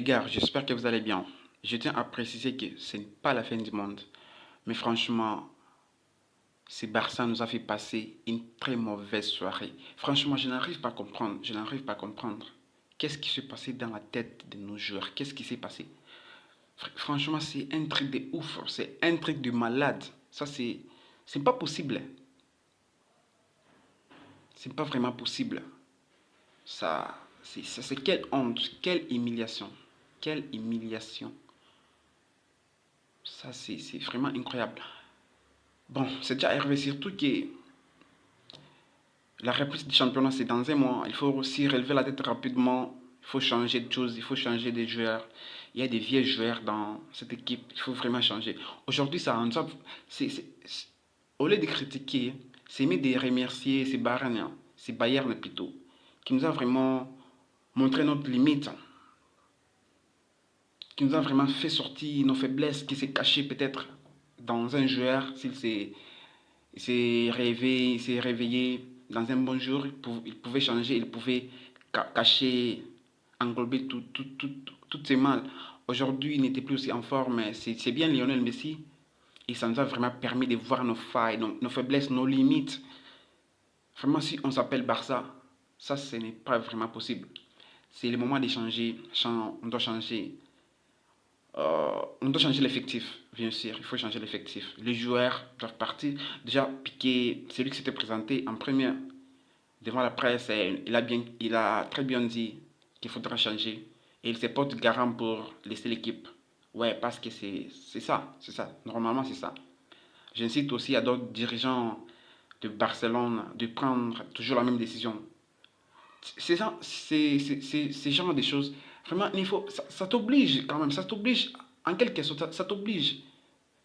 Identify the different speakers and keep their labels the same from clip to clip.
Speaker 1: Les gars, j'espère que vous allez bien. Je tiens à préciser que ce n'est pas la fin du monde. Mais franchement, ce Barça nous a fait passer une très mauvaise soirée. Franchement, je n'arrive pas à comprendre. Je n'arrive pas à comprendre. Qu'est-ce qui s'est passé dans la tête de nos joueurs Qu'est-ce qui s'est passé Franchement, c'est un truc de ouf. C'est un truc de malade. Ça, c'est... C'est pas possible. C'est pas vraiment possible. Ça... C'est quelle honte, quelle humiliation. Quelle humiliation. Ça, c'est vraiment incroyable. Bon, c'est déjà arrivé surtout que la reprise du championnat, c'est dans un mois. Il faut aussi relever la tête rapidement. Il faut changer de choses, il faut changer des joueurs. Il y a des vieux joueurs dans cette équipe. Il faut vraiment changer. Aujourd'hui, ça c'est Au lieu de critiquer, c'est mieux de remercier ces Bayern, ces Bayern plutôt, qui nous a vraiment montré notre limite qui nous a vraiment fait sortir nos faiblesses, qui s'est caché peut-être dans un joueur, s'il s'est réveillé, réveillé dans un bon jour, il pouvait changer, il pouvait cacher, englober tout, tout, tout, toutes ses mal. Aujourd'hui, il n'était plus aussi en forme, c'est bien Lionel Messi, et ça nous a vraiment permis de voir nos failles, nos, faiblesses, nos limites. Vraiment, si on s'appelle Barça, ça, ce n'est pas vraiment possible. C'est le moment de changer, on doit changer euh, on doit changer l'effectif, bien sûr, il faut changer l'effectif. Les joueurs doivent partir. Déjà, Piqué, celui qui s'était présenté en première devant la presse, il a, bien, il a très bien dit qu'il faudra changer. Et il se porte garant pour laisser l'équipe. Ouais, parce que c'est ça, c'est ça. Normalement, c'est ça. J'incite aussi à d'autres dirigeants de Barcelone de prendre toujours la même décision. C'est ce genre de choses Vraiment, il faut, ça, t'oblige quand même, ça t'oblige, en quelque sorte, ça, t'oblige.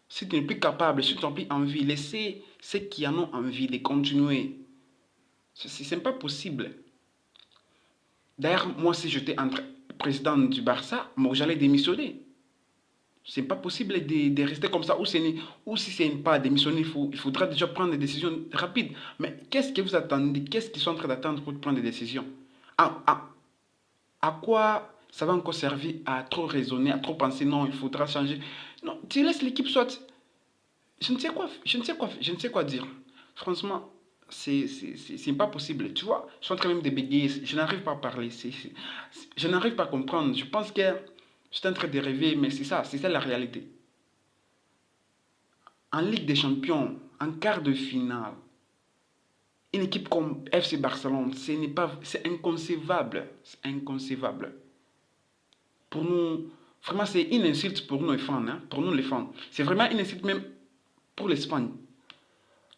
Speaker 1: Si tu n'es plus capable, si tu n'as plus envie, laissez ceux qui en ont envie de continuer. Ce n'est pas possible. D'ailleurs, moi, si j'étais président du Barça, moi, j'allais démissionner. C'est pas possible de, rester comme ça. Ou, si c'est pas démissionner, il, il faudra déjà prendre des décisions rapides. Mais qu'est-ce que vous attendez? Qu'est-ce qu'ils sont en train d'attendre pour prendre des décisions? À, à, à quoi ça va encore servir à trop raisonner, à trop penser, non, il faudra changer. Non, tu laisses l'équipe soit. Je ne sais quoi, je ne sais quoi, je ne sais quoi dire. Franchement, c'est pas possible. Tu vois, je suis en train même de bégayer, je n'arrive pas à parler, je n'arrive pas à comprendre. Je pense que je suis en train de rêver, mais c'est ça, c'est ça la réalité. En Ligue des Champions, en quart de finale, une équipe comme FC Barcelone, c'est inconcevable. C'est inconcevable pour nous, vraiment c'est une insulte pour nous les fans, hein, pour nous les fans. C'est vraiment une insulte même pour l'Espagne.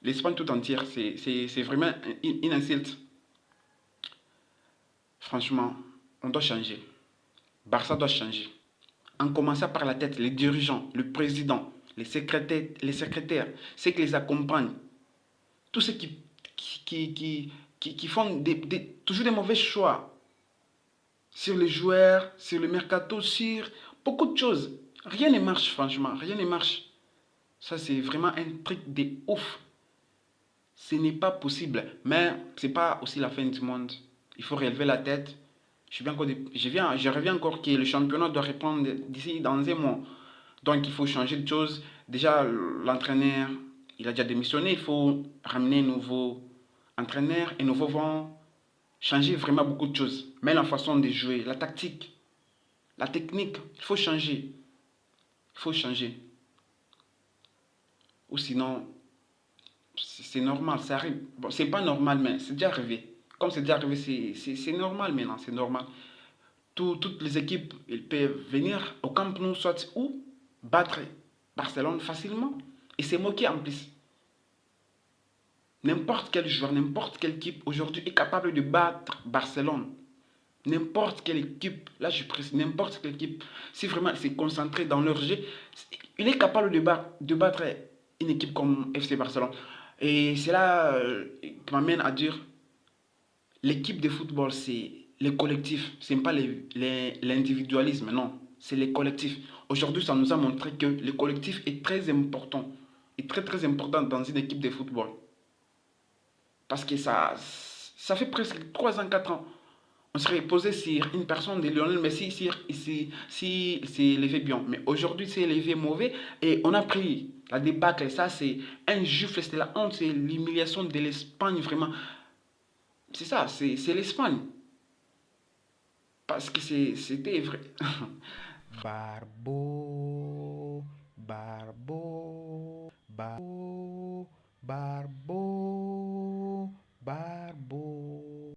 Speaker 1: L'Espagne tout entière, c'est vraiment une, insulte. Franchement, on doit changer. Barça doit changer. En commençant par la tête, les dirigeants, le président, les secrétaires, les secrétaires ceux qui les accompagnent, tous ceux qui, qui, qui, qui, font toujours des mauvais choix sur les joueurs, sur le mercato, sur beaucoup de choses. Rien ne marche, franchement. Rien ne marche. Ça, c'est vraiment un truc de ouf. Ce n'est pas possible. Mais ce n'est pas aussi la fin du monde. Il faut relever la tête. Je, viens je, viens, je reviens encore que le championnat doit répondre d'ici dans un mois. Donc, il faut changer de choses. Déjà, l'entraîneur, il a déjà démissionné. Il faut ramener un nouveau entraîneur, un nouveau vent changer vraiment beaucoup de choses. Mais la façon de jouer, la tactique, la technique, il faut changer. Il faut changer. Ou sinon, c'est normal, ça arrive. Bon, c'est pas normal, mais c'est déjà arrivé. Comme c'est déjà arrivé, c'est normal maintenant, c'est normal. toutes les équipes, elles peuvent venir au Camp Nou, soit ou battre Barcelone facilement. Et c'est moqué en plus. N'importe quel joueur, n'importe quelle équipe aujourd'hui est capable de battre Barcelone. N'importe quelle équipe, là je précise, n'importe quelle équipe, si vraiment s'est concentré dans leur jeu, il est capable de battre, de battre une équipe comme FC Barcelone. Et c'est là euh, qui m'amène à dire, l'équipe de football, c'est le collectif, ce n'est pas l'individualisme, non, c'est le collectif. Aujourd'hui, ça nous a montré que le collectif est très important, est très très important dans une équipe de football. Parce que ça, ça fait presque 3 ans, 4 ans. On serait posé sur une personne de Lionel Messi, si, si, si, s'est bien. Mais aujourd'hui, c'est élevé mauvais et on a pris la débâcle. Ça, c'est un injuste, c'est la honte, c'est l'humiliation de l'Espagne, vraiment. C'est ça, c'est l'Espagne. Parce que c'était vrai.
Speaker 2: Barbo, Barbo, Barbo, Barbo. Bye.